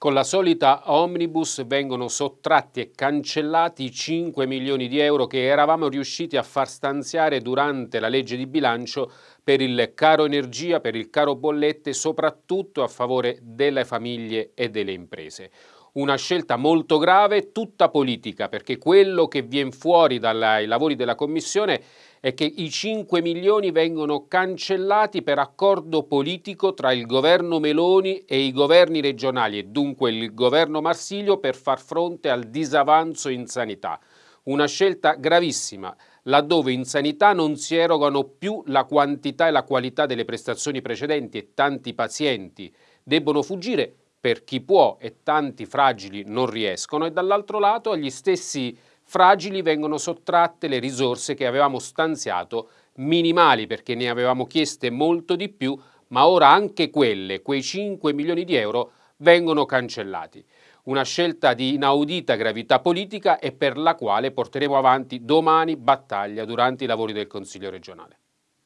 Con la solita omnibus vengono sottratti e cancellati i 5 milioni di euro che eravamo riusciti a far stanziare durante la legge di bilancio per il caro energia, per il caro bollette, soprattutto a favore delle famiglie e delle imprese. Una scelta molto grave, tutta politica, perché quello che viene fuori dai lavori della Commissione è che i 5 milioni vengono cancellati per accordo politico tra il governo Meloni e i governi regionali e dunque il governo Marsilio per far fronte al disavanzo in sanità. Una scelta gravissima, laddove in sanità non si erogano più la quantità e la qualità delle prestazioni precedenti e tanti pazienti debbono fuggire per chi può e tanti fragili non riescono e dall'altro lato agli stessi fragili vengono sottratte le risorse che avevamo stanziato, minimali perché ne avevamo chieste molto di più, ma ora anche quelle, quei 5 milioni di euro, vengono cancellati. Una scelta di inaudita gravità politica e per la quale porteremo avanti domani battaglia durante i lavori del Consiglio regionale.